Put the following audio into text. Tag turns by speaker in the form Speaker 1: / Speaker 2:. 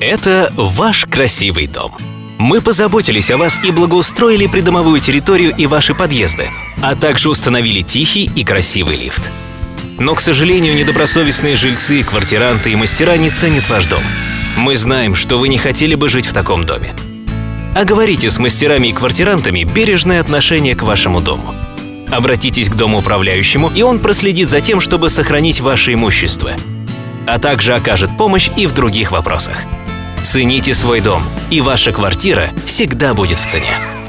Speaker 1: Это ваш красивый дом. Мы позаботились о вас и благоустроили придомовую территорию и ваши подъезды, а также установили тихий и красивый лифт. Но, к сожалению, недобросовестные жильцы, квартиранты и мастера не ценят ваш дом. Мы знаем, что вы не хотели бы жить в таком доме. Оговорите с мастерами и квартирантами бережное отношение к вашему дому. Обратитесь к домоуправляющему, и он проследит за тем, чтобы сохранить ваше имущество, а также окажет помощь и в других вопросах. Цените свой дом, и ваша квартира всегда будет в цене.